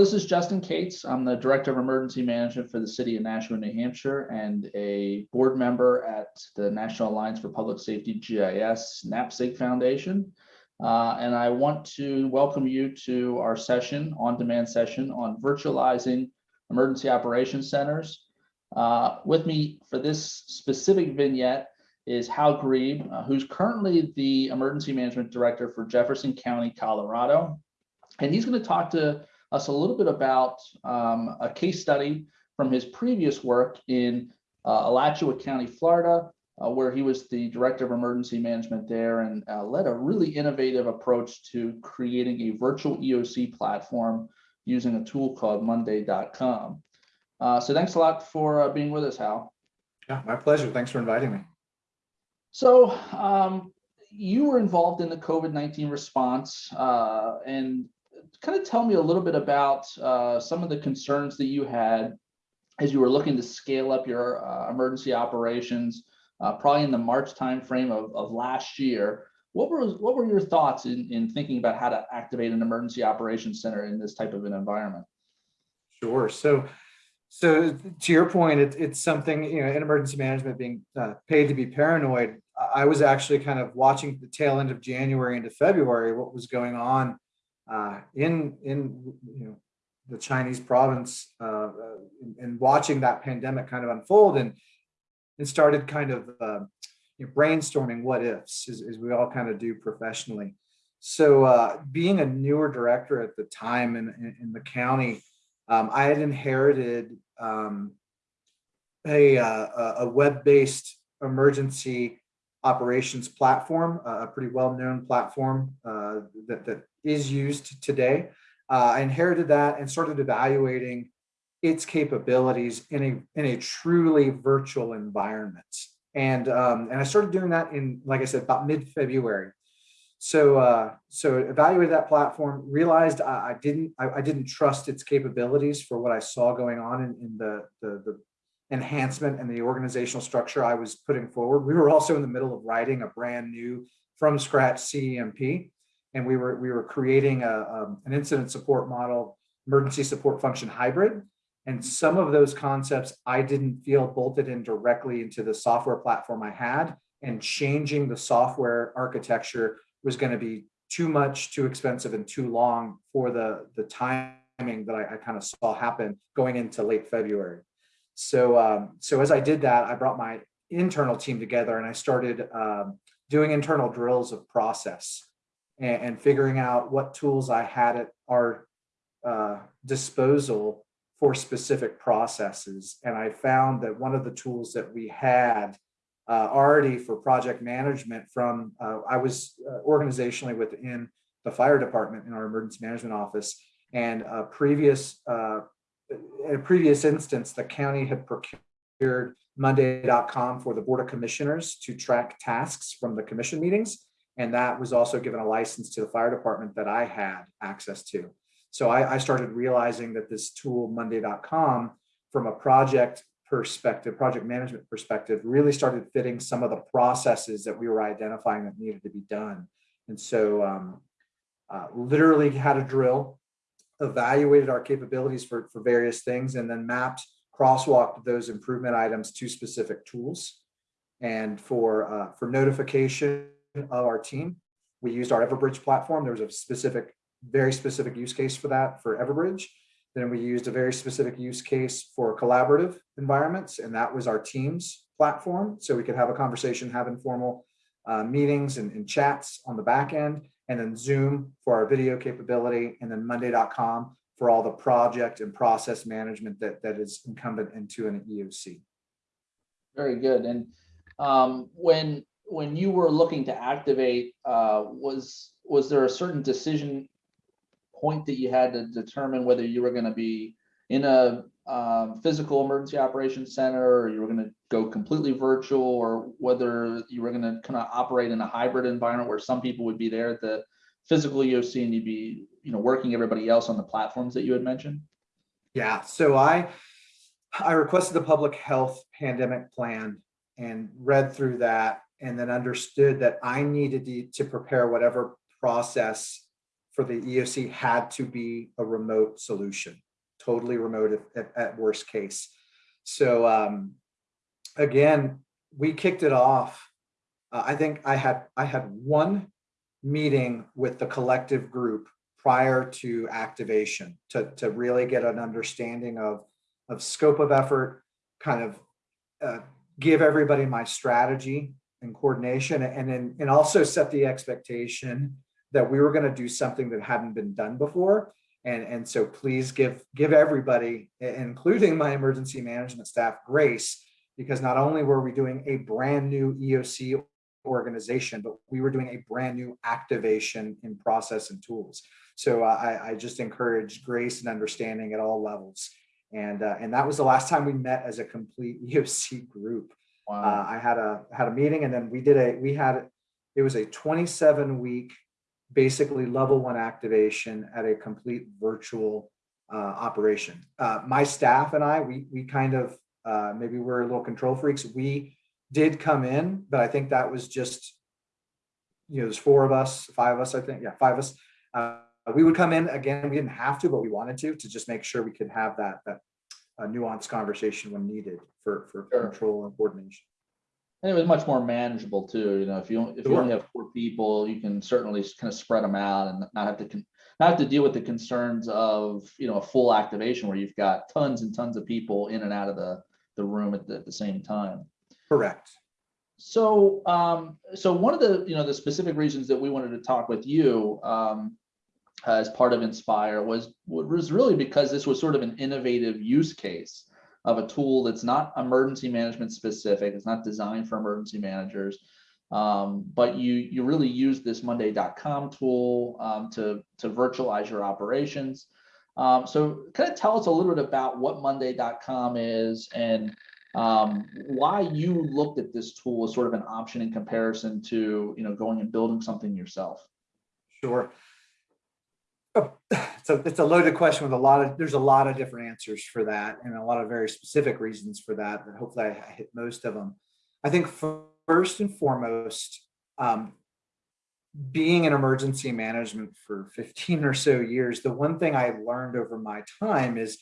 This is Justin Kates. I'm the Director of Emergency Management for the City of Nashua, New Hampshire, and a board member at the National Alliance for Public Safety GIS NAPSG Foundation. Uh, and I want to welcome you to our session, on-demand session on virtualizing emergency operations centers. Uh, with me for this specific vignette is Hal Grieb, uh, who's currently the Emergency Management Director for Jefferson County, Colorado. And he's going to talk to us a little bit about um, a case study from his previous work in uh, Alachua County, Florida, uh, where he was the director of emergency management there and uh, led a really innovative approach to creating a virtual EOC platform using a tool called monday.com. Uh, so thanks a lot for uh, being with us, Hal. Yeah, my pleasure. Thanks for inviting me. So um, you were involved in the COVID-19 response uh, and kind of tell me a little bit about uh, some of the concerns that you had as you were looking to scale up your uh, emergency operations, uh, probably in the March timeframe of, of last year. What were what were your thoughts in, in thinking about how to activate an emergency operations center in this type of an environment? Sure. So, so to your point, it, it's something you know in emergency management being uh, paid to be paranoid. I was actually kind of watching the tail end of January into February what was going on uh, in in you know the Chinese province uh, and, and, watching that pandemic kind of unfold and and started kind of uh, you know, brainstorming what ifs as, as, we all kind of do professionally. So uh, being a newer director at the time in, in, in the county, um, I had inherited um, a, uh, a web-based emergency operations platform, a pretty well-known platform uh, that, that is used today. Uh, I inherited that and started evaluating its capabilities in a in a truly virtual environment. And um, and I started doing that in, like I said, about mid-February. So uh, so evaluated that platform, realized I, I didn't I, I, didn't trust its capabilities for what I saw going on in, in the, the, the enhancement and the organizational structure I was putting forward. We were also in the middle of writing a brand new from scratch CEMP and we were we were creating a, um, an incident support model, emergency support function hybrid. And some of those concepts I didn't feel bolted in directly into the software platform I had, and changing the software architecture was going to be too much, too expensive, and too long for the the timing that I, I kind of saw happen going into late February. So um, so as I did that, I brought my internal team together and I started um, doing internal drills of process and, and figuring out what tools I had at our uh, disposal for specific processes. And I found that one of the tools that we had uh, already for project management from, uh, I was uh, organizationally within the fire department in our emergency management office. And a previous, in a previous instance, the county had procured monday.com for the board of commissioners to track tasks from the commission meetings. And that was also given a license to the fire department that I had access to. So I, I started realizing that this tool, monday.com, from a project perspective, project management perspective, really started fitting some of the processes that we were identifying that needed to be done. And so um, uh, literally had a drill, evaluated our capabilities for, for various things, and then mapped, crosswalked those improvement items to specific tools. And for, uh, for notification of our team. We used our Everbridge platform. There was a specific, very specific use case for that for Everbridge. Then we used a very specific use case for collaborative environments, and that was our Teams platform. So we could have a conversation, have informal uh, meetings and, and, chats on the back end, and then Zoom for our video capability, and then Monday.com for all the project and process management that, that is incumbent into an EOC. Very good. And um, when when you were looking to activate, uh, was was there a certain decision point that you had to determine whether you were going to be in a um, physical emergency operations center or you were going to go completely virtual or whether you were going to kind of operate in a hybrid environment where some people would be there at the physical EOC and you'd be you know working everybody else on the platforms that you had mentioned? Yeah, so I I requested the public health pandemic plan and read through that and then understood that I needed to, to prepare whatever process for the EOC had to be a remote solution, totally remote at, at, worst case. So um, again, we kicked it off. Uh, I think I had I had one meeting with the collective group prior to activation to, to really get an understanding of, of scope of effort, kind of uh, give everybody my strategy and coordination and then and also set the expectation that we were going to do something that hadn't been done before and and so please give give everybody including my emergency management staff grace because not only were we doing a brand new eoc organization but we were doing a brand new activation in process and tools. So i i just encourage grace and understanding at all levels. And uh, and that was the last time we met as a complete eoc group. Wow. uh, I had a had a meeting and then we did a we had it was a 27 week basically level one activation at a complete virtual uh, operation. Uh, my staff and I we we kind of uh, maybe we're a little control freaks. We did come in, but I think that was just you know there's four of us, five of us I think yeah five of us. Uh, we would come in again. We didn't have to, but we wanted to to just make sure we could have that that a nuanced conversation when needed for, for Sure. control and coordination. And it was much more manageable too, you know, if you, if you only have four people, you can certainly kind of spread them out and not have to, con- not have to deal with the concerns of, you know, a full activation where you've got tons and tons of people in and out of the, the room at the, at the same time. Correct. So, um, so one of the, you know, the specific reasons that we wanted to talk with you, um, as part of Inspire was, was really because this was sort of an innovative use case of a tool that's not emergency management specific. It's not designed for emergency managers. Um, but you you really use this Monday.com tool um, to to virtualize your operations. Um, so kind of tell us a little bit about what Monday.com is and um, why you looked at this tool as sort of an option in comparison to you know going and building something yourself. Sure. Oh, So it's a loaded question with a lot of, there's a lot of different answers for that and a lot of very specific reasons for that, but hopefully I hit most of them. I think first and foremost, um, being in emergency management for 15 or so years, the one thing I learned over my time is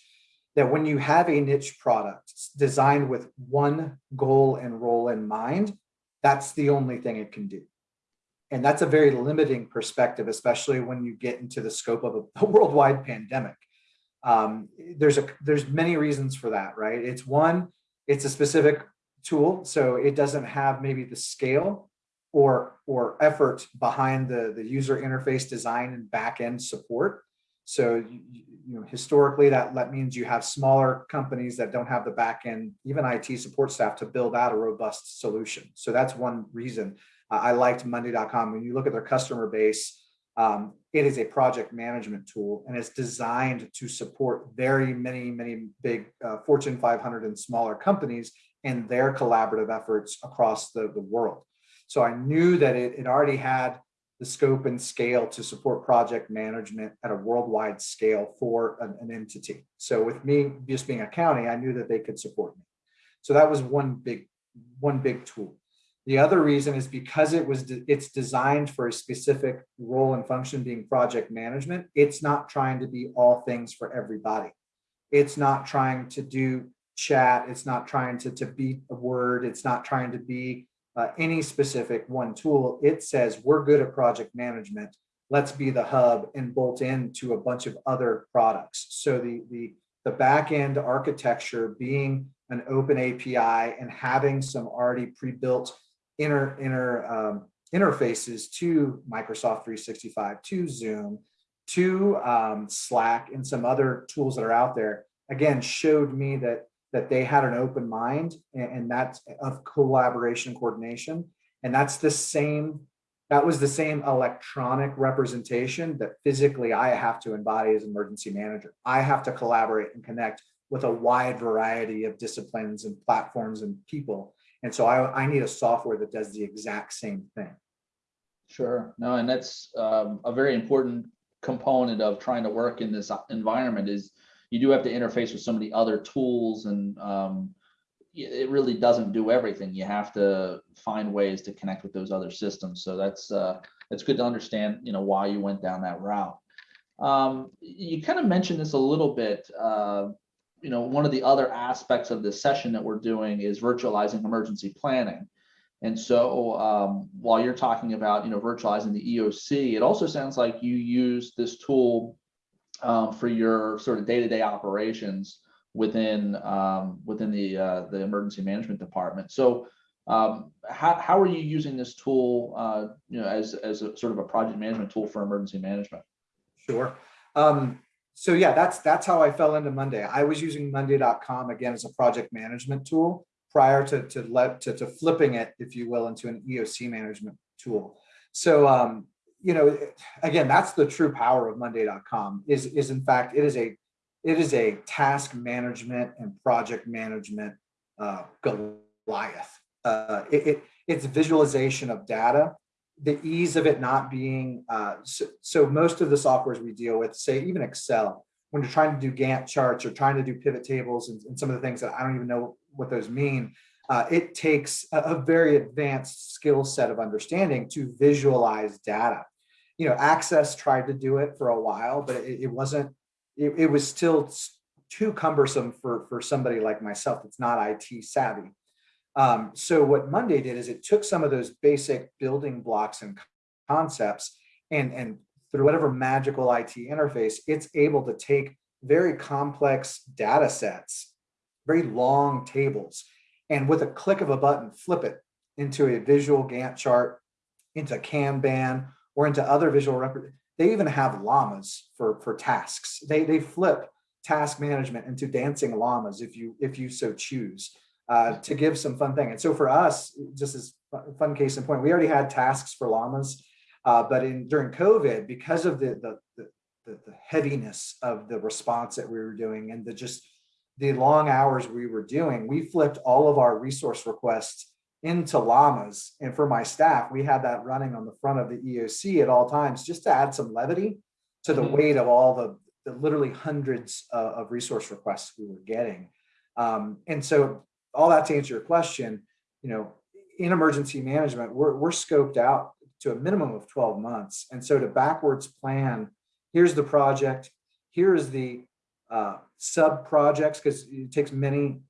that when you have a niche product designed with one goal and role in mind, that's the only thing it can do. And that's a very limiting perspective, especially when you get into the scope of a, a worldwide pandemic. Um, there's a there's many reasons for that, right? It's one, it's a specific tool, so it doesn't have maybe the scale or or effort behind the the user interface design and back end support. So you, you know historically that that means you have smaller companies that don't have the back end, even IT support staff to build out a robust solution. So that's one reason. I liked Monday.com. When you look at their customer base, um, it is a project management tool and it's designed to support very many, many big uh, Fortune 500 and smaller companies and their collaborative efforts across the, the world. So I knew that it, it already had the scope and scale to support project management at a worldwide scale for an, an entity. So with me just being a county, I knew that they could support me. So that was one big, one big tool. The other reason is because it was it's designed for a specific role and function being project management. It's not trying to be all things for everybody. It's not trying to do chat. It's not trying to, to beat a word. It's not trying to be uh, any specific one tool. It says we're good at project management. Let's be the hub and bolt into a bunch of other products. So the the the back end architecture being an open API and having some already pre-built inner um, interfaces to Microsoft 365, to Zoom, to um, Slack, and some other tools that are out there. Again, showed me that that they had an open mind and, and that's of collaboration coordination, and that's the same. That was the same electronic representation that physically I have to embody as emergency manager. I have to collaborate and connect with a wide variety of disciplines and platforms and people and so I, I need a software that does the exact same thing. Sure. No, and that's um, a very important component of trying to work in this environment is you do have to interface with some of the other tools and um, it really doesn't do everything. You have to find ways to connect with those other systems. So that's uh, it's good to understand, you know, why you went down that route. Um, you kind of mentioned this a little bit. Uh, you know, one of the other aspects of this session that we're doing is virtualizing emergency planning. And so um, while you're talking about, you know, virtualizing the EOC, it also sounds like you use this tool um, for your sort of day-to-day operations within um, within the uh, the emergency management department. So um, how, how are you using this tool, uh, you know, as, as a sort of a project management tool for emergency management? Sure. Um, so yeah, that's that's how I fell into Monday. I was using Monday.com again as a project management tool prior to to let to, to flipping it, if you will, into an EOC management tool. So um, you know, again, that's the true power of Monday.com is is in fact it is a it is a task management and project management uh, Goliath. Uh, it, it, it's visualization of data the ease of it not being, uh, so, so, most of the softwares we deal with, say even Excel, when you're trying to do Gantt charts or trying to do pivot tables and, and some of the things that I don't even know what those mean, uh, it takes a, a, very advanced skill set of understanding to visualize data. You know, Access tried to do it for a while, but it, it wasn't, it, it was still too cumbersome for, for somebody like myself that's not IT savvy. Um, so what Monday did is it took some of those basic building blocks and concepts and, and through whatever magical IT interface, it's able to take very complex data sets, very long tables, and with a click of a button, flip it into a visual Gantt chart, into Kanban, or into other visual record. They even have llamas for, for tasks. They, they flip task management into dancing llamas if you if you so choose uh, to give some fun thing. And so for us, just as fun case in point, we already had tasks for llamas, uh, but in during COVID, because of the, the, the, the, heaviness of the response that we were doing and the just the long hours we were doing, we flipped all of our resource requests into llamas. And for my staff, we had that running on the front of the EOC at all times, just to add some levity to the mm -hmm. weight of all the, the literally hundreds of, of resource requests we were getting. Um, and so all that to answer your question, you know, in emergency management, we're, we're scoped out to a minimum of 12 months. And so to backwards plan, here's the project, here's the uh, sub projects, because it takes many,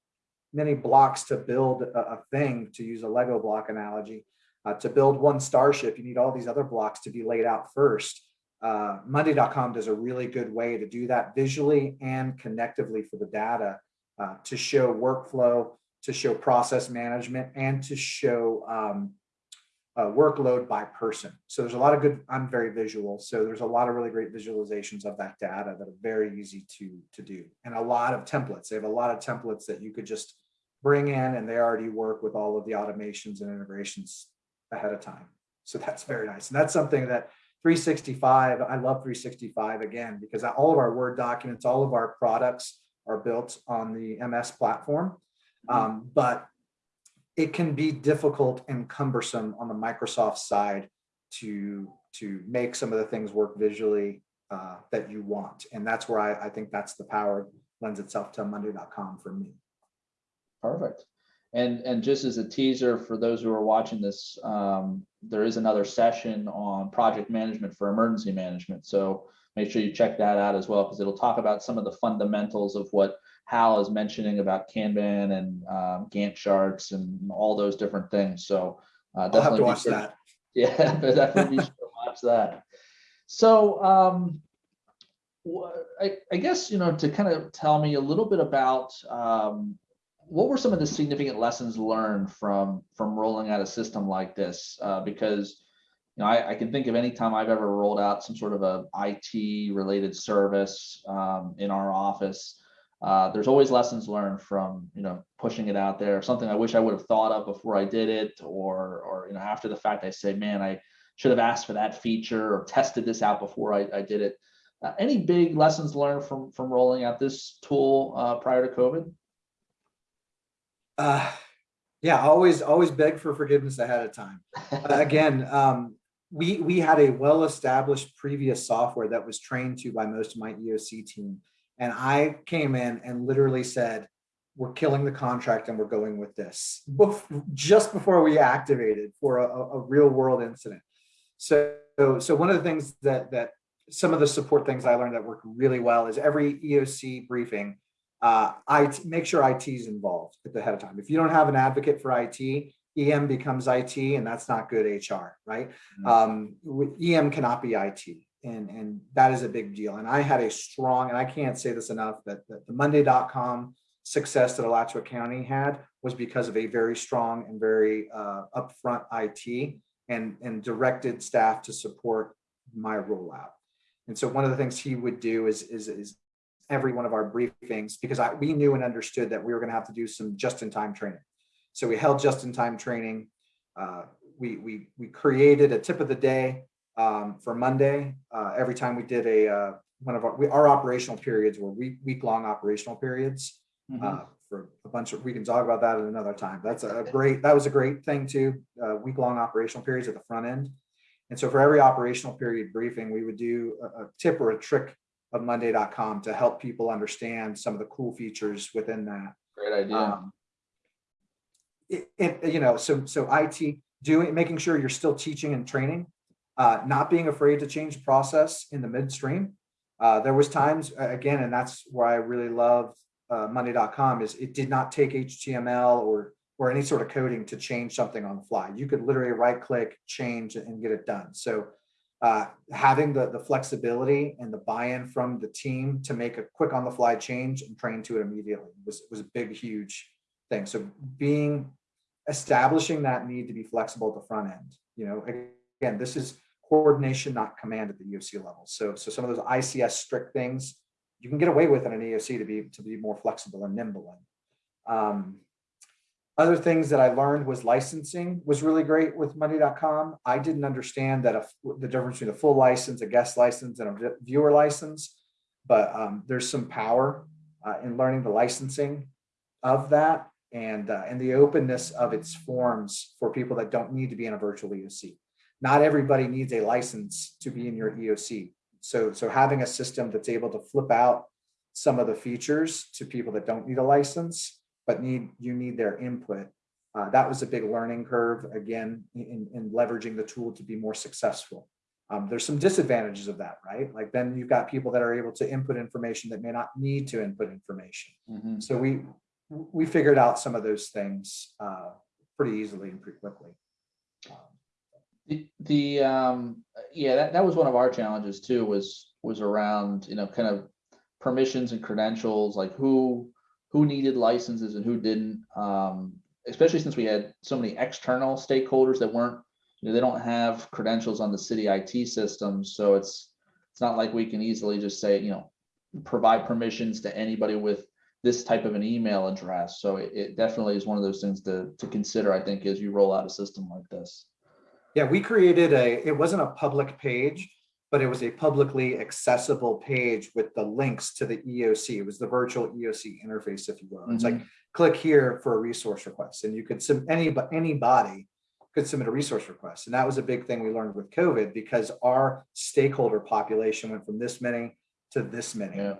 many blocks to build a, a thing, to use a Lego block analogy. Uh, to build one starship, you need all these other blocks to be laid out first. Uh, Monday.com does a really good way to do that visually and connectively for the data uh, to show workflow, to show process management and to show um, workload by person. So there's a lot of good, I'm very visual. So there's a lot of really great visualizations of that data that are very easy to, to do. And a lot of templates. They have a lot of templates that you could just bring in and they already work with all of the automations and integrations ahead of time. So that's very nice. And that's something that 365, I love 365 again, because all of our Word documents, all of our products are built on the MS platform. Mm-hmm. Um, but it can be difficult and cumbersome on the Microsoft side to to make some of the things work visually uh, that you want. And that's where I, I think that's the power lends itself to monday.com for me. Perfect. And and just as a teaser for those who are watching this, um, there is another session on project management for emergency management. So make sure you check that out as well, because it'll talk about some of the fundamentals of what Hal is mentioning about Kanban and um, Gantt charts and all those different things. So uh, definitely I'll have to watch sure, that. Yeah, definitely be sure to watch that. So um, I, I, guess, you know, to kind of tell me a little bit about um, what were some of the significant lessons learned from from rolling out a system like this? Uh, because you know, I, I, can think of any time I've ever rolled out some sort of a IT related service um, in our office uh, there's always lessons learned from you know pushing it out there something i wish i would have thought of before i did it or or you know after the fact i say man i should have asked for that feature or tested this out before i, I did it. Uh, any big lessons learned from from rolling out this tool uh, prior to covid? Uh, yeah always always beg for forgiveness ahead of time. Again um, we we had a well-established previous software that was trained to by most of my eoc team and I came in and literally said, we're killing the contract and we're going with this just before we activated for a, a real world incident. So, so one of the things that, that some of the support things I learned that work really well is every EOC briefing, uh, IT, make sure IT is involved at the head of time. If you don't have an advocate for IT, EM becomes IT and that's not good HR, right? Mhm. Um, EM cannot be IT and, and that is a big deal. And I had a strong, and I can't say this enough, that, that the Monday.com success that Alachua County had was because of a very strong and very uh, upfront IT and, and directed staff to support my rollout. And so one of the things he would do is, is, is every one of our briefings, because I, we knew and understood that we were gonna have to do some just-in-time training. So we held just-in-time training. Uh, we, we, we created a tip of the day um, for Monday. Uh, every time we did a, uh, one of our, we, our operational periods were week, week-long operational periods Mhm. uh, for a bunch of, we can talk about that at another time. That's a great, that was a great thing too, uh, week-long operational periods at the front end. And so for every operational period briefing, we would do a, a tip or a trick of monday.com to help people understand some of the cool features within that. Great idea. Um, It, it, you know, so, so IT doing, making sure you're still teaching and training, uh, not being afraid to change process in the midstream. Uh, there was times, again, and that's where I really loved uh, monday.com is it did not take HTML or or any sort of coding to change something on the fly. You could literally right click, change and get it done. So uh, having the, the flexibility and the buy-in from the team to make a quick on the fly change and train to it immediately was, was a big, huge thing. So being, establishing that need to be flexible at the front end, you know, again, this is coordination, not command at the EOC level. So, so some of those ICS strict things you can get away with in an EOC to be, to be more flexible and nimble in. Um, other things that I learned was licensing was really great with monday.com. I didn't understand that a, the difference between a full license, a guest license, and a viewer license, but um, there's some power uh, in learning the licensing of that and uh, and the openness of its forms for people that don't need to be in a virtual EOC. Not everybody needs a license to be in your EOC. So so having a system that's able to flip out some of the features to people that don't need a license but need you need their input. Uh, that was a big learning curve, again, in, in leveraging the tool to be more successful. Um, there's some disadvantages of that, right? Like then you've got people that are able to input information that may not need to input information. Mhm. So we we figured out some of those things uh, pretty easily and pretty quickly. The, the, um, yeah, that, that was one of our challenges too, was, was around, you know, kind of permissions and credentials, like who, who needed licenses and who didn't. Um, especially since we had so many external stakeholders that weren't, you know, they don't have credentials on the city IT system, so it's, it's not like we can easily just say, you know, provide permissions to anybody with this type of an email address. So it, it definitely is one of those things to, to consider, I think, as you roll out a system like this. Yeah, we created a, it wasn't a public page, but it was a publicly accessible page with the links to the EOC. It was the virtual EOC interface, if you will. It's like, mm-hmm. click here for a resource request and you could, sub- any, but anybody could submit a resource request. And that was a big thing we learned with COVID because our stakeholder population went from this many to this many Yeah.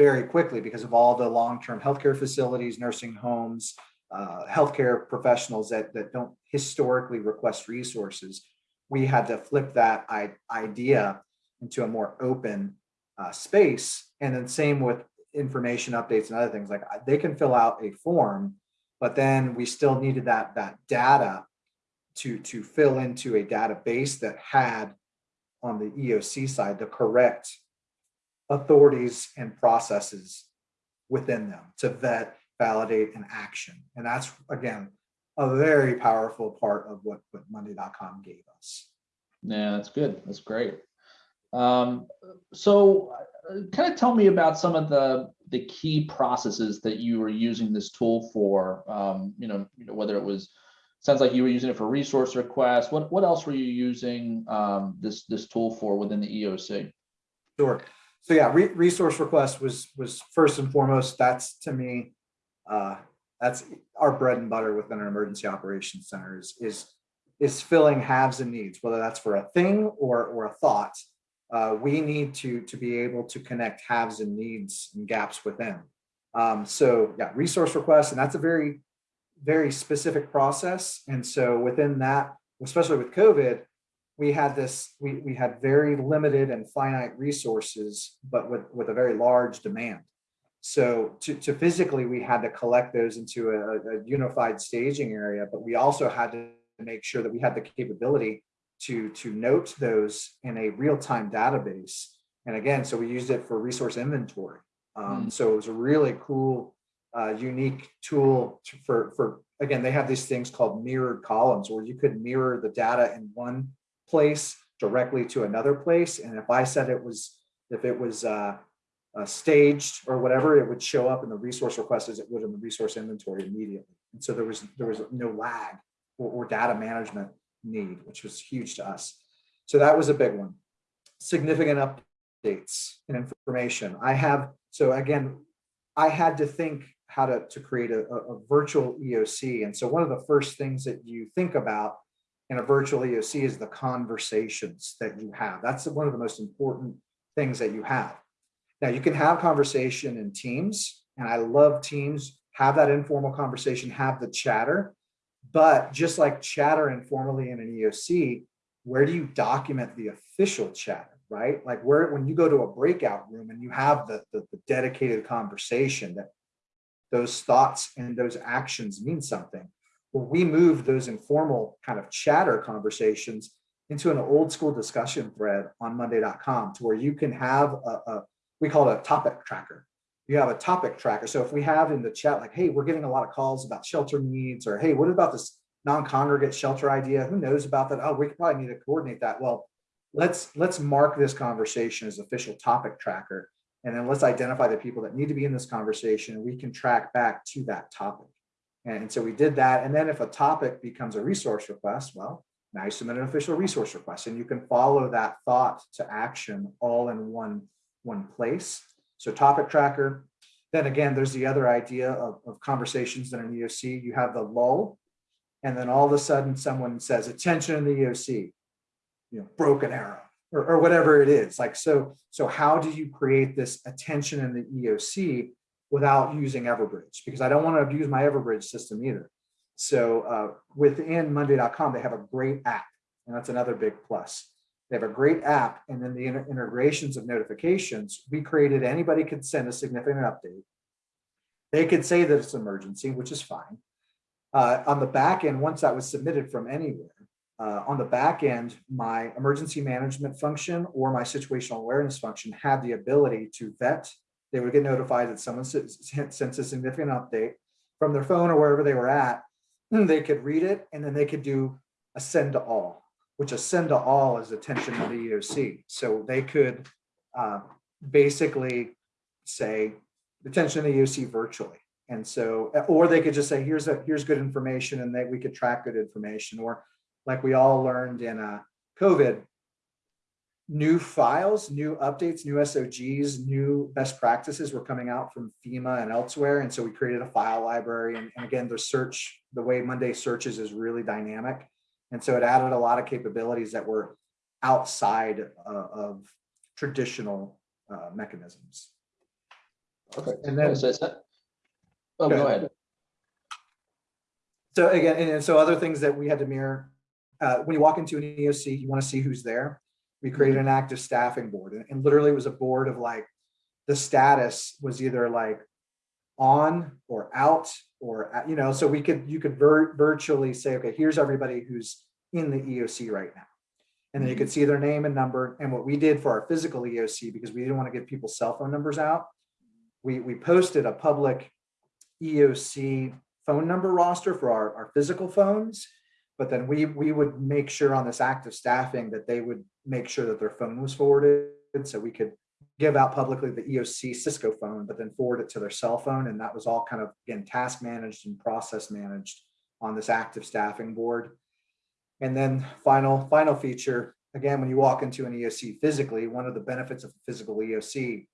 Very quickly because of all the long-term healthcare facilities, nursing homes, uh, healthcare professionals that, that don't historically request resources. We had to flip that idea into a more open uh, space. And then same with information updates and other things like they can fill out a form, but then we still needed that, that data to, to fill into a database that had on the EOC side, the correct authorities and processes within them to vet, validate, and action. And that's, again, a very powerful part of what, what Monday.com gave us. Yeah, that's good. That's great. Um, so kind of tell me about some of the, the key processes that you were using this tool for, um, you know, you know, whether it was, sounds like you were using it for resource requests. What, what else were you using, um, this, this tool for within the EOC? Sure. So yeah, re- resource request was, was first and foremost, that's to me, uh, that's our bread and butter within an emergency operations center is, is, is filling haves and needs, whether that's for a thing or, or a thought. Uh, we need to, to be able to connect haves and needs and gaps within. Um, so yeah, resource requests, and that's a very, very specific process. And so within that, especially with COVID, we had this, we, we had very limited and finite resources, but with, with a very large demand. So to, to physically, we had to collect those into a, a unified staging area, but we also had to make sure that we had the capability to, to note those in a real-time database. And again, so we used it for resource inventory. Um, so it was a really cool, uh, unique tool to- for, for, again, they have these things called mirrored columns where you could mirror the data in one place directly to another place. And if I said it was, if it was, uh, uh, staged or whatever, it would show up in the resource request as it would in the resource inventory immediately. And so there was, there was no lag or, or data management need, which was huge to us. So that was a big one. Significant updates and information. I have, so again, I had to think how to, to create a, a, a virtual EOC. And so one of the first things that you think about in a virtual EOC is the conversations that you have. That's one of the most important things that you have. Now you can have conversation in teams and I love teams, have that informal conversation, have the chatter, but just like chatter informally in an EOC, where do you document the official chatter, right? Like where, when you go to a breakout room and you have the, the, the dedicated conversation that those thoughts and those actions mean something. Well, we moved those informal kind of chatter conversations into an old school discussion thread on monday.com to where you can have a, a we call it a topic tracker. You have a topic tracker. So if we have in the chat, like, hey, we're getting a lot of calls about shelter needs, or hey, what about this non-congregate shelter idea? Who knows about that? Oh, we probably need to coordinate that. Well, let's let's mark this conversation as official topic tracker. And then let's identify the people that need to be in this conversation and we can track back to that topic. And so we did that. And then if a topic becomes a resource request, well, now you submit an official resource request and you can follow that thought to action all in one one place. So topic tracker. Then again, there's the other idea of, of conversations in an EOC. You have the lull, and then all of a sudden someone says, attention in the EOC, you know, broken arrow, or, or whatever it is. Like, so, so how do you create this attention in the EOC without using Everbridge? Because I don't want to abuse my Everbridge system either. So uh, within Monday.com, they have a great app, and that's another big plus. They have a great app and then the integrations of notifications, we created anybody could send a significant update. They could say that it's emergency, which is fine. Uh, on the back end, once that was submitted from anywhere, uh, on the back end, my emergency management function or my situational awareness function had the ability to vet. They would get notified that someone sent a significant update from their phone or wherever they were at. They could read it and then they could do a send to all which a send to all is attention to the EOC. So they could uh, basically say attention to the EOC virtually. And so, or they could just say, here's a here's good information and that we could track good information. Or like we all learned in uh, COVID, new files, new updates, new SOGs, new best practices were coming out from FEMA and elsewhere. And so we created a file library. And, and again, the search, the way Monday searches is really dynamic. And so it added a lot of capabilities that were outside uh, of traditional uh, mechanisms. Okay. And then, So that- Oh, Go ahead. so again, and and so other things that we had to mirror, uh, when you walk into an EOC, you want to see who's there. We created an active staffing board and, and literally it was a board of like, the status was either like on or out or, you know, so we could, you could vir virtually say, okay, here's everybody who's in the EOC right now. And then you could mm-hmm. see their name and number. And what we did for our physical EOC, because we didn't want to give people's cell phone numbers out, we, we posted a public EOC phone number roster for our, our physical phones. But then we, we would make sure on this active staffing that they would make sure that their phone was forwarded. So we could give out publicly the EOC Cisco phone, but then forward it to their cell phone. And that was all kind of, again, task managed and process managed on this active staffing board. And then final, final feature, again, when you walk into an EOC physically, one of the benefits of a physical EOC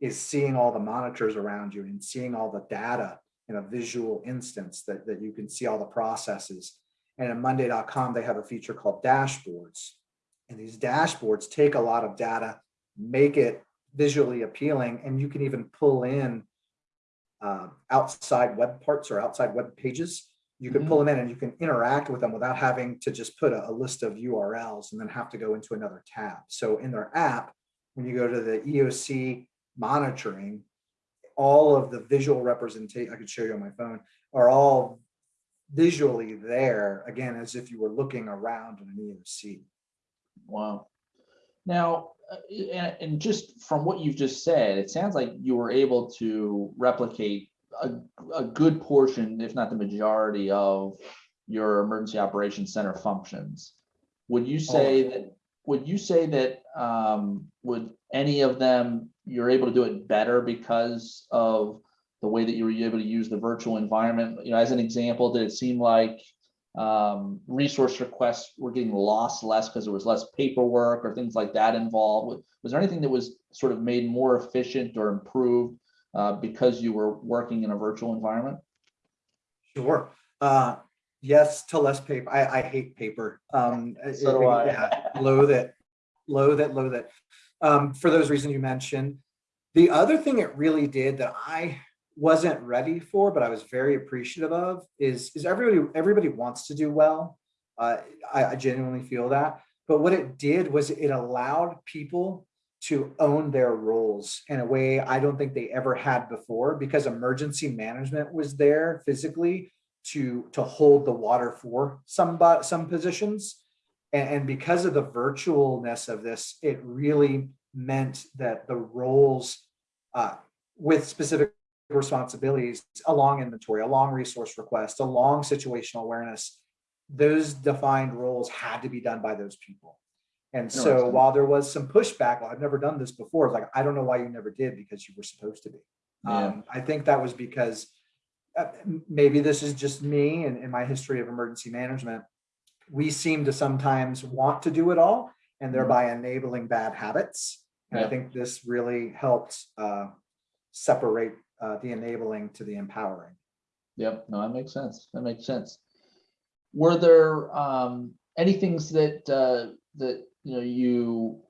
is seeing all the monitors around you and seeing all the data in a visual instance that, that you can see all the processes. And in monday.com, they have a feature called dashboards. And these dashboards take a lot of data, make it visually appealing, and you can even pull in uh, outside web parts or outside web pages You can Mhm. pull them in and you can interact with them without having to just put a, a list of URLs and then have to go into another tab. So in their app, when you go to the EOC monitoring, all of the visual representation, I could show you on my phone, are all visually there, again, as if you were looking around in an EOC. Wow. Now, uh, and, just from what you've just said, it sounds like you were able to replicate a, a good portion, if not the majority of your emergency operations center functions. Would you say that, would you say that, um, would any of them, you're able to do it better because of the way that you were able to use the virtual environment? You know, as an example, did it seem like um, resource requests were getting lost less because there was less paperwork or things like that involved? Was- there anything that was sort of made more efficient or improved uh, because you were working in a virtual environment? Sure. Uh, yes to less paper. I, I hate paper. Um, So do I. yeah, Loathe it, loathe it, loathe it. Um, for those reasons you mentioned. The other thing it really did that I wasn't ready for, but I was very appreciative of is, is everybody, everybody wants to do well. Uh, I, I genuinely feel that. But what it did was it allowed people to own their roles in a way I don't think they ever had before because emergency management was there physically to, to hold the water for some, some positions. And, and because of the virtualness of this, it really meant that the roles uh, with specific responsibilities along inventory, along resource request, along situational awareness, those defined roles had to be done by those people. And so while there was some pushback, well, I've never done this before, it's like, I don't know why you never did because you were supposed to be. Yeah. Um, I think that was because uh, maybe this is just me and in my history of emergency management. We seem to sometimes want to do it all and thereby enabling bad habits. And I think this really helped uh, separate uh, the enabling to the empowering. Yep, no, that makes sense. That makes sense. Were there um any things that uh that, you know, you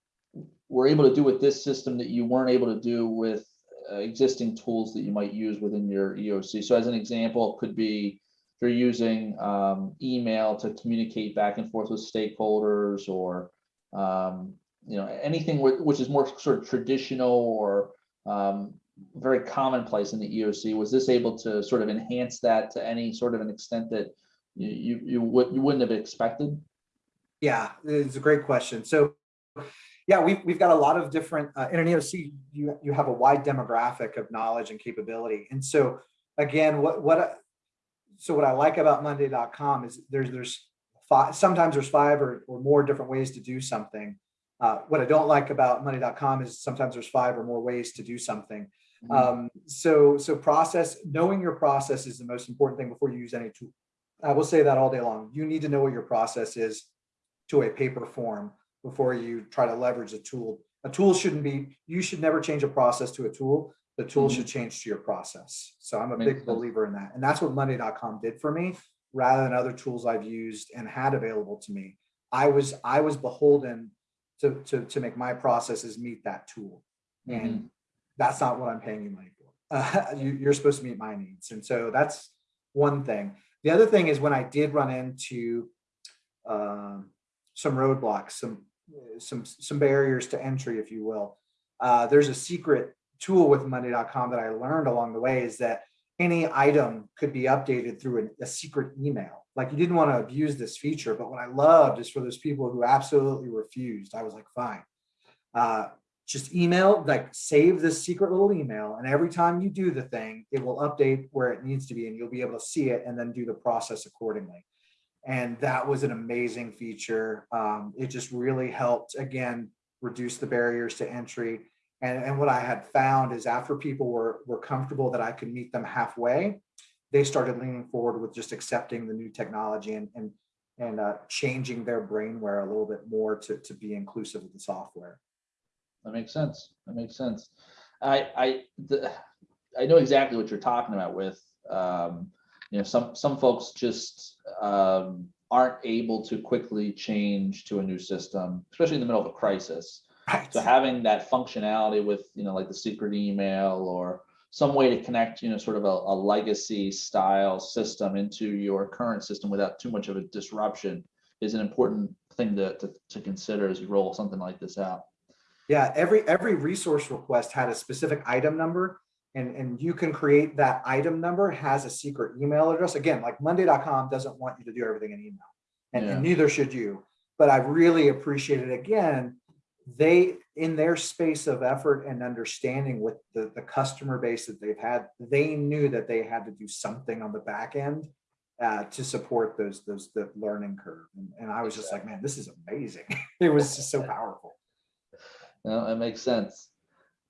were able to do with this system that you weren't able to do with uh, existing tools that you might use within your EOC? So as an example, could be if you're using um email to communicate back and forth with stakeholders or um, you know, anything which is more sort of traditional or um very commonplace in the EOC. Was this able to sort of enhance that to any sort of an extent that you, you, you would, you wouldn't have expected? Yeah, it's a great question. So, yeah, we've, we've got a lot of different, uh, in an EOC, you, you have a wide demographic of knowledge and capability. And so, again, what, what, I- so what I like about Monday.com is there's, there's five, sometimes there's five or, or more different ways to do something. Uh, what I don't like about Monday.com is sometimes there's five or more ways to do something. Mhm. Um, so, so process, knowing your process is the most important thing before you use any tool. I will say that all day long. You need to know what your process is to a paper form before you try to leverage a tool. A tool shouldn't be, you should never change a process to a tool. The tool Mhm. should change to your process. So I'm a Makes big sense. believer in that. And that's what Monday.com did for me, rather than other tools I've used and had available to me. I was, I was beholden to, to, to make my processes meet that tool. And that's not what I'm paying you money for. Uh, you, you're supposed to meet my needs. And so that's one thing. The other thing is when I did run into um, some roadblocks, some, some, some barriers to entry, if you will. Uh, there's a secret tool with monday.com that I learned along the way is that any item could be updated through an- a secret email. Like you didn't want to abuse this feature, but what I loved is for those people who absolutely refused, I was like, fine. Uh, just email, like save this secret little email. And every time you do the thing, it will update where it needs to be and you'll be able to see it and then do the process accordingly. And that was an amazing feature. Um, it just really helped, again, reduce the barriers to entry. And, and what I had found is after people were, were comfortable that I could meet them halfway, they started leaning forward with just accepting the new technology and, and, and uh, changing their brainware a little bit more to, to be inclusive of the software. That makes sense. That makes sense. I, I, the, I know exactly what you're talking about with, um, you know, some, some folks just, um, aren't able to quickly change to a new system, especially in the middle of a crisis. Right. So having that functionality with, you know, like the secret email or, some way to connect, you know, sort of a, a legacy style system into your current system without too much of a disruption is an important thing to, to, to consider as you roll something like this out. Yeah, every every resource request had a specific item number and, and you can create that item number has a secret email address. Again, like monday.com doesn't want you to do everything in email and, and neither should you. But I really appreciated again, they in their space of effort and understanding with the, the customer base that they've had, they knew that they had to do something on the back end uh, to support those those the learning curve. And, and I was just like, man, this is amazing. it was just so powerful. That makes sense.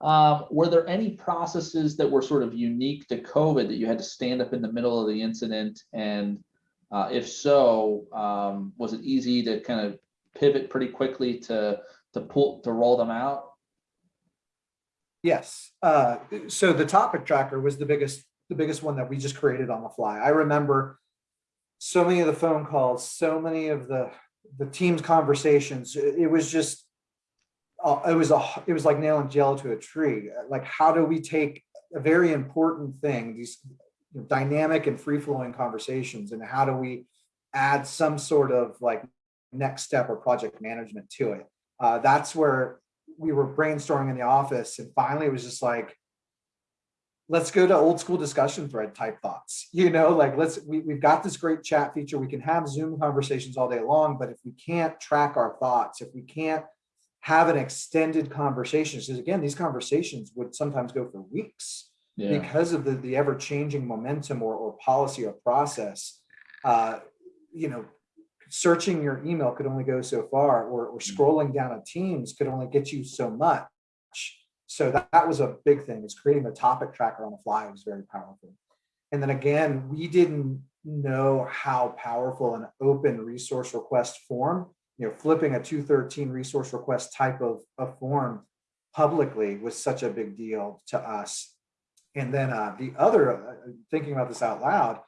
Um, were there any processes that were sort of unique to COVID that you had to stand up in the middle of the incident? And uh, if so, um, was it easy to kind of pivot pretty quickly to to pull to roll them out? Yes. Uh, so the topic tracker was the biggest, the biggest one that we just created on the fly. I remember so many of the phone calls, so many of the the team's conversations. It, it was just, uh, it was a, it was like nailing gel to a tree. Like, how do we take a very important thing, these dynamic and free flowing conversations, and how do we add some sort of like next step or project management to it? Uh, that's where we were brainstorming in the office and finally it was just like let's go to old school discussion thread type thoughts you know like let's we, we've got this great chat feature we can have zoom conversations all day long but if we can't track our thoughts if we can't have an extended conversation because again these conversations would sometimes go for weeks Yeah, because of the, the ever changing momentum or, or policy or process, uh, you know, searching your email could only go so far or, or scrolling down a Teams could only get you so much. So that, that was a big thing is creating a topic tracker on the fly was very powerful. And then again, we didn't know how powerful an open resource request form, you know, flipping a 213 resource request type of, of form publicly was such a big deal to us. And then uh, the other, uh, thinking about this out loud,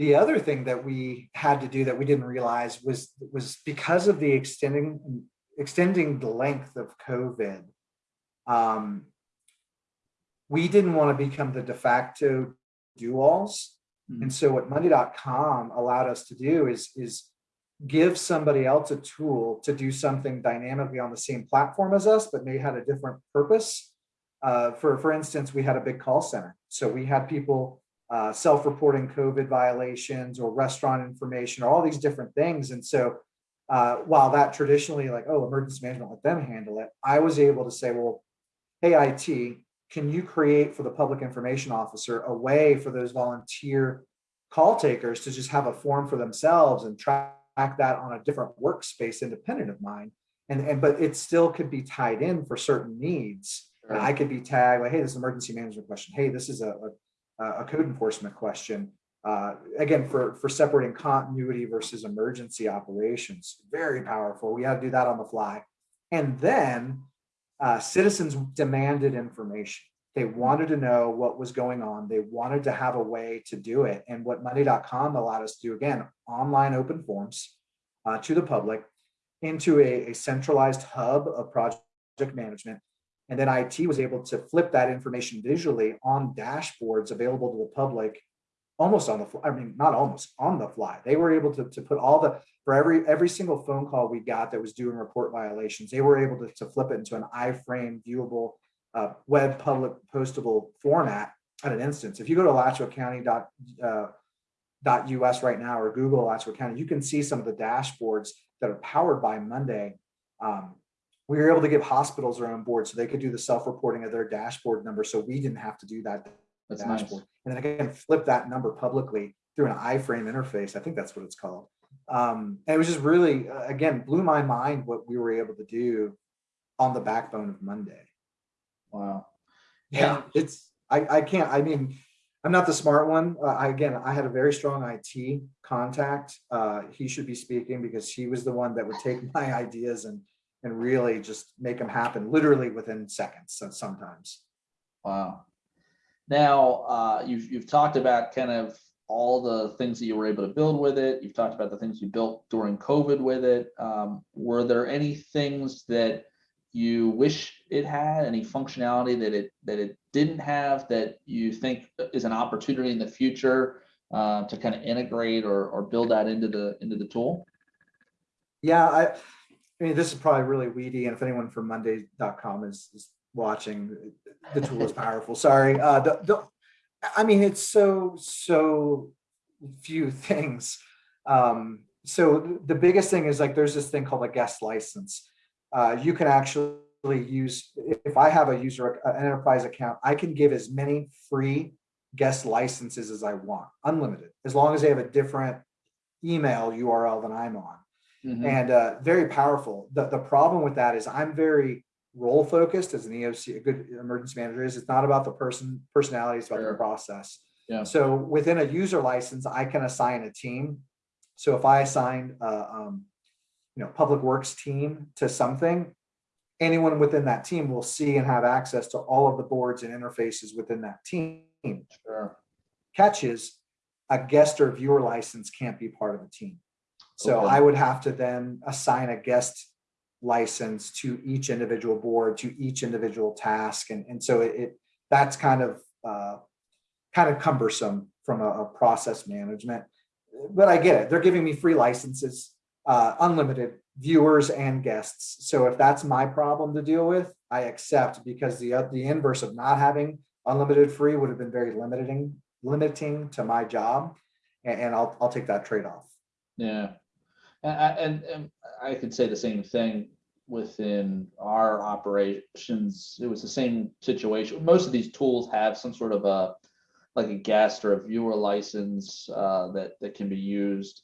the other thing that we had to do that we didn't realize was was because of the extending extending the length of COVID. Um, we didn't want to become the de facto do-alls. Mhm. And so what Monday.com allowed us to do is, is give somebody else a tool to do something dynamically on the same platform as us, but may had a different purpose. Uh, for, for instance, we had a big call center. So we had people uh, self-reporting COVID violations or restaurant information or all these different things. And so uh, while that traditionally like, oh, emergency management, let them handle it, I was able to say, well, hey, IT, can you create for the public information officer a way for those volunteer call takers to just have a form for themselves and track that on a different workspace independent of mine? And, and but it still could be tied in for certain needs. And I could be tagged like, hey, this is an emergency management question. Hey, this is a, a, a code enforcement question. Uh, again, for, for separating continuity versus emergency operations, very powerful. We had to do that on the fly. And then uh, citizens demanded information. They wanted to know what was going on. They wanted to have a way to do it. And what Monday.com allowed us to do, again, online open forms uh, to the public into a, a centralized hub of project management. And then IT was able to flip that information visually on dashboards available to the public almost on the fly. I mean, not almost on the fly. They were able to, to put all the, for every, every single phone call we got that was doing report violations, they were able to, to flip it into an iframe viewable uh, web public postable format at an instance. If you go to Alachua County dot, uh, dot US right now or Google Alachua County, you can see some of the dashboards that are powered by Monday. Um, we were able to give hospitals their own board so they could do the self-reporting of their dashboard number. So we didn't have to do that That's nice. dashboard. And then again, flip that number publicly through an iframe interface. I think that's what it's called. Um, and it was just really, uh, again, blew my mind what we were able to do on the backbone of Monday. Wow. Yeah, it's, I, I can't, I mean, I'm not the smart one. Uh, I, again, I had a very strong IT contact. Uh, he should be speaking because he was the one that would take my ideas and, and really just make them happen literally within seconds so- sometimes. Wow. Now, uh, you've, you've talked about kind of all the things that you were able to build with it. You've talked about the things you built during COVID with it. Um, were there any things that you wish it had, any functionality that it, that it didn't have that you think is an opportunity in the future uh, to kind of integrate or, or build that into the, into the tool? Yeah, I, I mean, this is probably really weedy, and if anyone from Monday.com is, is watching, the tool is powerful, sorry. Uh, the, the, I mean, it's so, so few things. Um, so the biggest thing is like, there's this thing called a guest license. Uh, you can actually use, if I have a user, an enterprise account, I can give as many free guest licenses as I want, unlimited, as long as they have a different email URL than I'm on Mhm. and uh, very powerful. The, the problem with that is I'm very role focused as an EOC, a good emergency manager is. It's not about the person personality, it's about Sure. the process. Yeah. So within a user license, I can assign a team. So if I assign a um, you know public works team to something, anyone within that team will see and have access to all of the boards and interfaces within that team. Sure. Catch is a guest or viewer license can't be part of a team. So Okay. I would have to then assign a guest license to each individual board, to each individual task. And, and so it, it- that's kind of, uh, kind of cumbersome from a, a process management. But I get it. They're giving me free licenses, uh, unlimited viewers and guests. So if that's my problem to deal with, I accept because the, uh, the inverse of not having unlimited free would have been very limiting, limiting to my job. And, and I'll, I'll take that trade-off. Yeah. And, I- and, and I could say the same thing within our operations. It was the same situation. Most of these tools have some sort of a, like a guest or a viewer license uh, that, that can be used.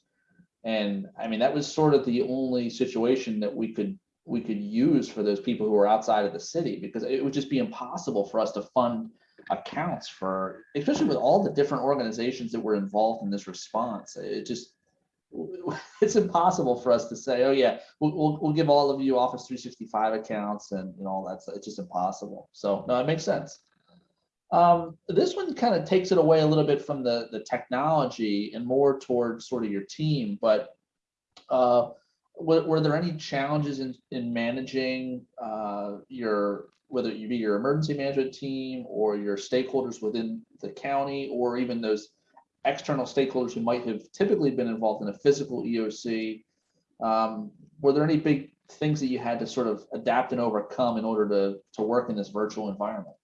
And I mean, that was sort of the only situation that we could, we could use for those people who are outside of the city, because it would just be impossible for us to fund accounts for, especially with all the different organizations that were involved in this response. It just, it's impossible for us to say, oh yeah, we'll, we'll, we'll give all of you Office three sixty-five accounts and, you know, all it's just impossible. So, no, it makes sense. Um, this one kind of takes it away a little bit from the, the technology and more towards sort of your team, but uh, were, were there any challenges in, in managing uh, your, whether you be your emergency management team or your stakeholders within the county, or even those external stakeholders who might have typically been involved in a physical EOC? Um, were there any big things that you had to sort of adapt and overcome in order to, to work in this virtual environment?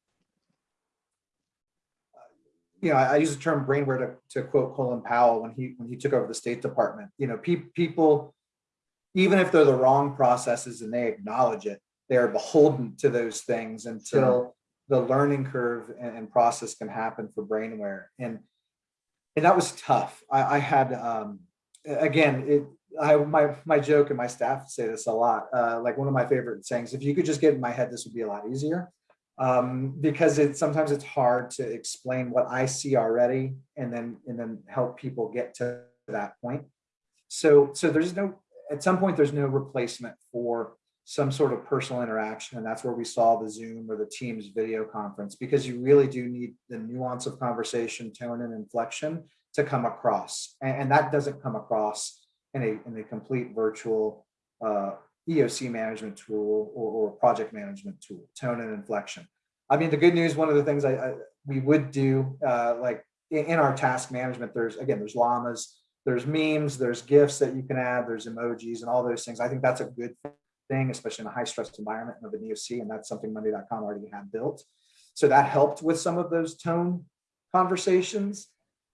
You know, I, I use the term brainware to, to quote Colin Powell when he when he took over the State Department. You know, pe- people, even if they're the wrong processes and they acknowledge it, they are beholden to those things until the learning curve and, and process can happen for brainware. And and that was tough. I, I had um, again, it I my my joke and my staff say this a lot. Uh, like one of my favorite sayings: "If you could just get in my head, this would be a lot easier." Um, because it sometimes it's hard to explain what I see already and then and then help people get to that point. So so there's no at some point there's no replacement for some sort of personal interaction and that's where we saw the Zoom or the Teams video conference because you really do need the nuance of conversation, tone and inflection to come across and, and that doesn't come across in a in a complete virtual uh, EOC management tool or, or project management tool, tone and inflection. I mean, the good news, one of the things I, I we would do, uh, like in, in our task management, there's again, there's llamas, there's memes, there's gifs that you can add, there's emojis and all those things. I think that's a good thing, especially in a high stress environment of an EOC, and that's something Monday.com already had built. So that helped with some of those tone conversations.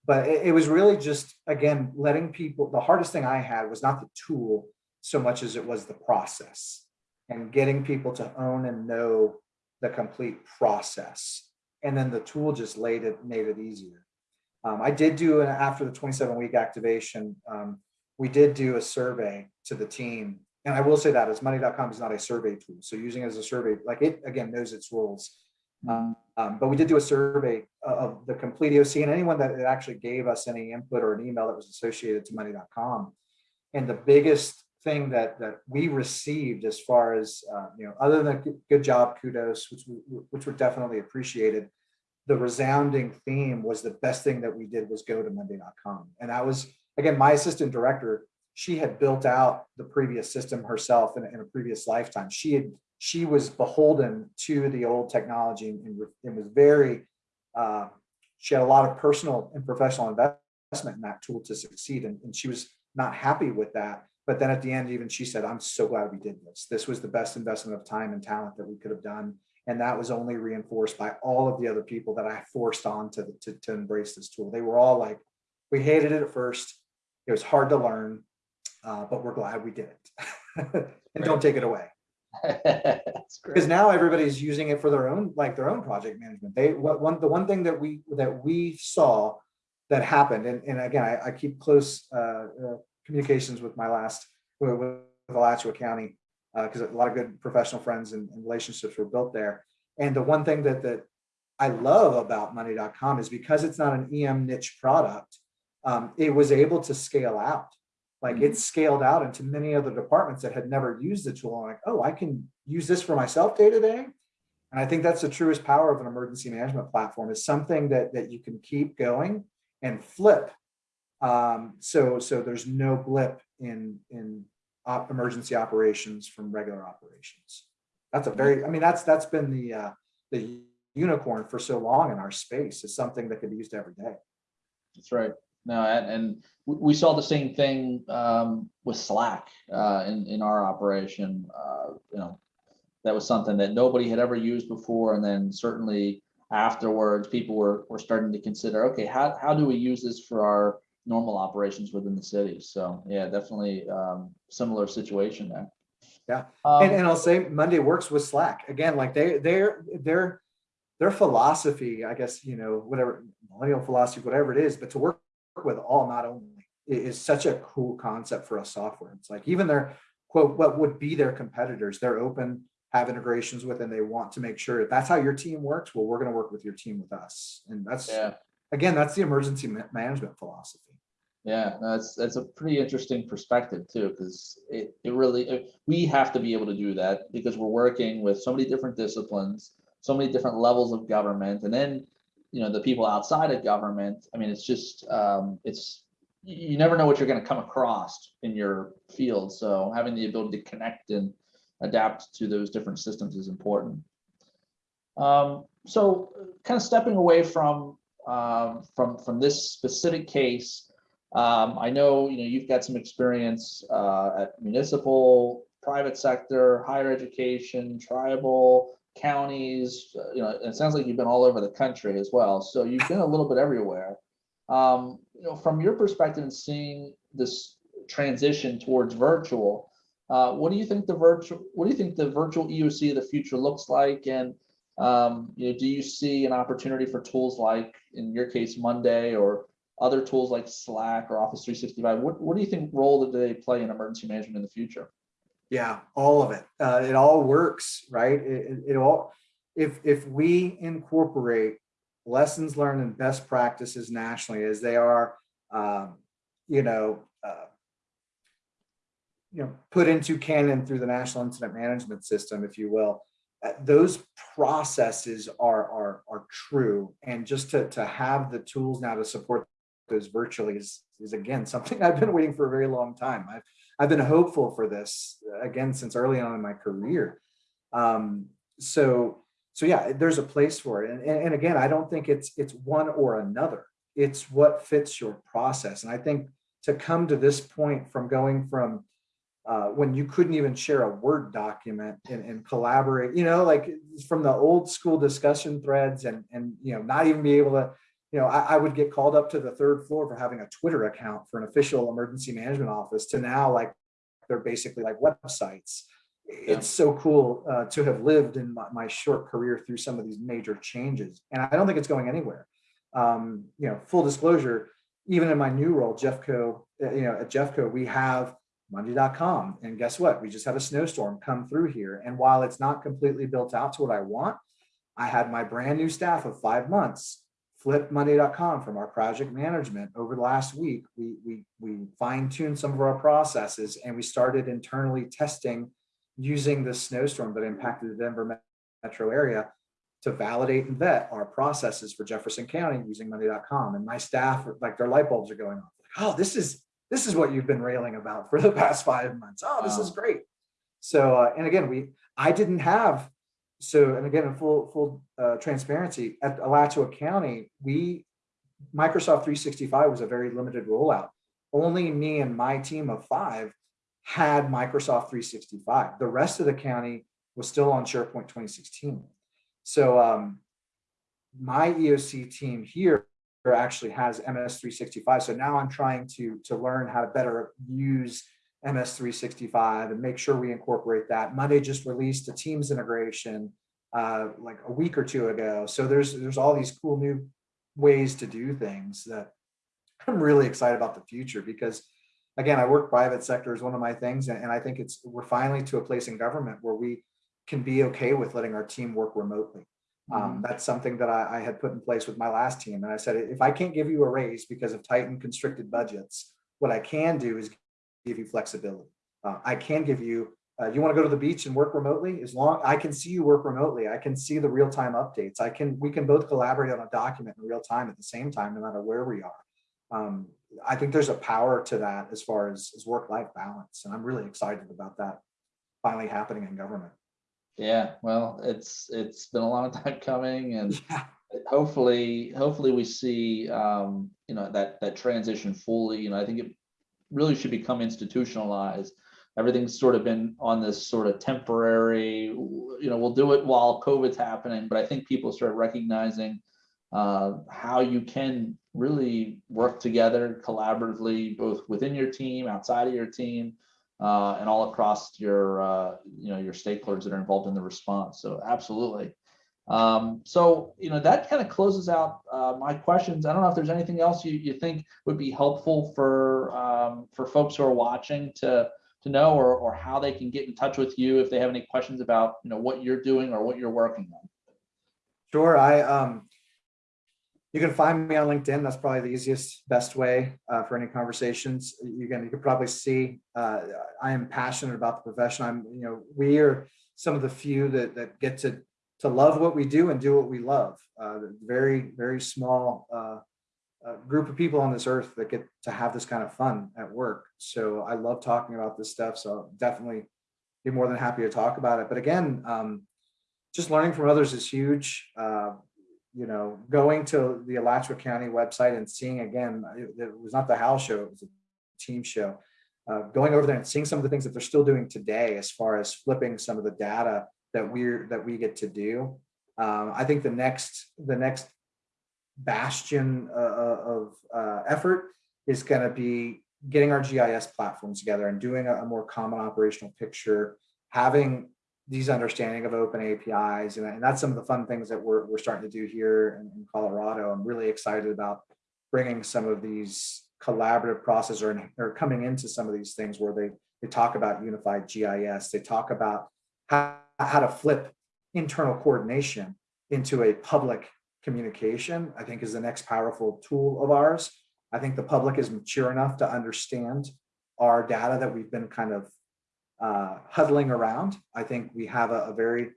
But it, it was really just, again, letting people, the hardest thing I had was not the tool so much as it was the process and getting people to own and know the complete process. And then the tool just laid it, made it easier. Um, I did do an after the 27 week activation, um, we did do a survey to the team. And I will say that as monday.com is not a survey tool. So using it as a survey, like it again knows its rules. Um, um, but we did do a survey of the complete EOC and anyone that actually gave us any input or an email that was associated to monday.com. And the biggest thing that that we received as far as uh, you know, other than good- job, kudos, which we, which were definitely appreciated. The resounding theme was the best thing that we did was go to Monday.com, and that was again my assistant director. She had built out the previous system herself in, a- in a previous lifetime. She had she was beholden to the old technology and, and was very, uh, she had a lot of personal and professional investment in that tool to succeed. And, and she was not happy with that. But then at the end, even she said, I'm so glad we did this. This was the best investment of time and talent that we could have done. And that was only reinforced by all of the other people that I forced on to, to, to embrace this tool. They were all like, we hated it at first. It was hard to learn, uh, but we're glad we did it. and don't take it away. Because now everybody's using it for their own, like their own project management. They, what, one, the one thing that we, that we saw that happened, and, and again, I, I keep close, uh, uh, communications with my last, with, with Alachua County, uh, because a lot of good professional friends and, and relationships were built there. And the one thing that, that I love about monday.com is because it's not an EM niche product, um, it was able to scale out. Like Mhm. it's scaled out into many other departments that had never used the tool. I'm like, oh, I can use this for myself day to day. And I think that's the truest power of an emergency management platform is something that, that you can keep going and flip. Um, so, so there's no blip in, in op, emergency operations from regular operations. That's a very, I mean, that's, that's been the, uh, the unicorn for so long in our space is something that can be used every day. That's right. No, and, and we, we saw the same thing, um, with Slack, uh, in, in our operation, uh, you know. That was something that nobody had ever used before, and then certainly afterwards, people were, were starting to consider, okay, how, how do we use this for our normal operations within the city? So, yeah, definitely, um, similar situation there. Yeah. Um, And, and I'll say Monday works with Slack. Again, like they, they're, they're, their philosophy, I guess, you know, whatever, millennial philosophy, whatever it is, but to work with all, not only, is such a cool concept for a software. It's like even their quote, what would be their competitors, they're open, have integrations with, and they want to make sure if that's how your team works, well, we're going to work with your team with us. And that's, yeah. Again, that's the emergency management philosophy. Yeah, that's that's a pretty interesting perspective too, because it it really it, we have to be able to do that because we're working with so many different disciplines, so many different levels of government, and then you know the people outside of government. I mean, it's just um, it's you never know what you're going to come across in your field. So having the ability to connect and adapt to those different systems is important. Um, so kind of stepping away from um, from from this specific case. Um, I know, you know, you've got some experience uh, at municipal, private sector, higher education, tribal, counties. uh, You know, it sounds like you've been all over the country as well. So you've been a little bit everywhere. Um, you know, from your perspective and seeing this transition towards virtual, uh, what do you think the virtual, what do you think the virtual EOC of the future looks like? And um, you know, do you see an opportunity for tools like, in your case, Monday or other tools like Slack or Office 365? What, what do you think role do they play in emergency management in the future? Yeah, all of it. Uh, it all works, right? It, it, it all, if, if we incorporate lessons learned and best practices nationally as they are, um, you know, uh, you know, put into canon through the National Incident Management System, if you will, those processes are, are, are true. And just to, to have the tools now to support those virtually is, is again, something I've been waiting for a very long time. I've, I've been hopeful for this uh, again since early on in my career. Um, so, so yeah, there's a place for it. And, and, and again, I don't think it's it's one or another. It's what fits your process. And I think to come to this point from going from uh, when you couldn't even share a Word document and, and collaborate, you know, like from the old school discussion threads and, and, you know, not even be able to, you know, I, I would get called up to the third floor for having a Twitter account for an official emergency management office to now like they're basically like websites. It's so cool uh, to have lived in my, my short career through some of these major changes. And I don't think it's going anywhere. Um, you know, full disclosure, even in my new role, Jeffco, uh, you know, at Jeffco, we have Monday.com. And guess what? We just had a snowstorm come through here. And while it's not completely built out to what I want, I had my brand new staff of five months flip Monday.com from our project management over the last week. We, we, we fine tuned some of our processes and we started internally testing using the snowstorm that impacted the Denver metro area to validate and vet our processes for Jefferson County using Monday.com. And my staff, like their light bulbs are going off. Oh, this is this is what you've been railing about for the past five months. Oh, this is great. So, uh, and again, we I didn't have, so, and again, in full, full uh, transparency, at Alachua County, we, Microsoft 365 was a very limited rollout. Only me and my team of five had Microsoft 365. The rest of the county was still on SharePoint 2016. So um, my EOC team here actually has MS 365. So now I'm trying to, to learn how to better use MS 365 and make sure we incorporate that. Monday just released a Teams integration uh, like a week or two ago. So there's there's all these cool new ways to do things that I'm really excited about the future because again, I work private sector is one of my things. And, and I think it's we're finally to a place in government where we can be okay with letting our team work remotely. Um, that's something that I, I had put in place with my last team. And I said, if I can't give you a raise because of tight and constricted budgets, what I can do is give you flexibility. Uh, I can give you, uh, you want to go to the beach and work remotely? As long I can see you work remotely, I can see the real-time updates. I can, we can both collaborate on a document in real time at the same time, no matter where we are. Um, I think there's a power to that as far as, as work-life balance. And I'm really excited about that finally happening in government. Yeah, well, it's, it's been a long time coming and Yeah. hopefully, hopefully we see, um, you know, that, that transition fully, you know, I think it really should become institutionalized. Everything's sort of been on this sort of temporary, you know, we'll do it while COVID's happening, but I think people start recognizing uh, how you can really work together collaboratively, both within your team, outside of your team, uh, and all across your, uh, you know, your stakeholders that are involved in the response. So absolutely. Um, so, you know, that kind of closes out uh, my questions. I don't know if there's anything else you, you think would be helpful for um, for folks who are watching to to know or, or how they can get in touch with you if they have any questions about, you know, what you're doing or what you're working on. Sure. I um, you can find me on LinkedIn. That's probably the easiest, best way uh, for any conversations. You can you can probably see uh, I am passionate about the profession. I'm you know we are some of the few that that get to to love what we do and do what we love. Uh, very very small uh, uh, group of people on this earth that get to have this kind of fun at work. So I love talking about this stuff. So definitely be more than happy to talk about it. But again, um, just learning from others is huge. Uh, you know, going to the Alachua County website and seeing again, it, it was not the house show, it was a team show. Uh, going over there and seeing some of the things that they're still doing today as far as flipping some of the data that we're that we get to do. Um, I think the next the next bastion uh, of uh, effort is going to be getting our GIS platforms together and doing a, a more common operational picture, having these understanding of open APIs. And, and that's some of the fun things that we're, we're starting to do here in, in Colorado. I'm really excited about bringing some of these collaborative processes or, or coming into some of these things where they, they talk about unified GIS. They talk about how, how to flip internal coordination into a public communication, I think is the next powerful tool of ours. I think the public is mature enough to understand our data that we've been kind of uh, huddling around. I think we have a, a very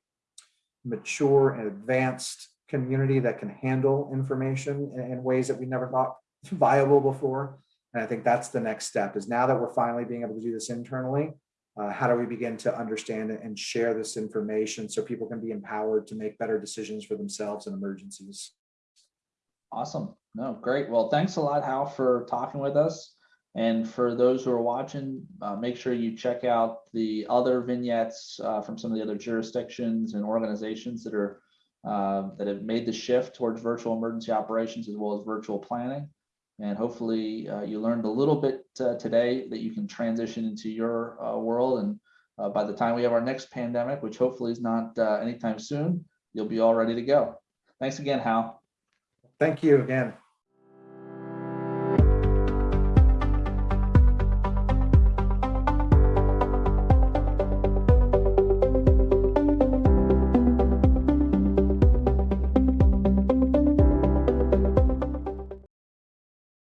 mature and advanced community that can handle information in, in ways that we never thought viable before. And I think that's the next step is now that we're finally being able to do this internally, uh, how do we begin to understand and share this information so people can be empowered to make better decisions for themselves in emergencies? Awesome. No, great. Well, thanks a lot, Hal, for talking with us. And for those who are watching, uh, make sure you check out the other vignettes uh, from some of the other jurisdictions and organizations that are uh, that have made the shift towards virtual emergency operations as well as virtual planning. And hopefully uh, you learned a little bit uh, today that you can transition into your uh, world. And by the time we have our next pandemic, which hopefully is not anytime soon, you'll be all ready to go. Thanks again, Hal. Thank you again.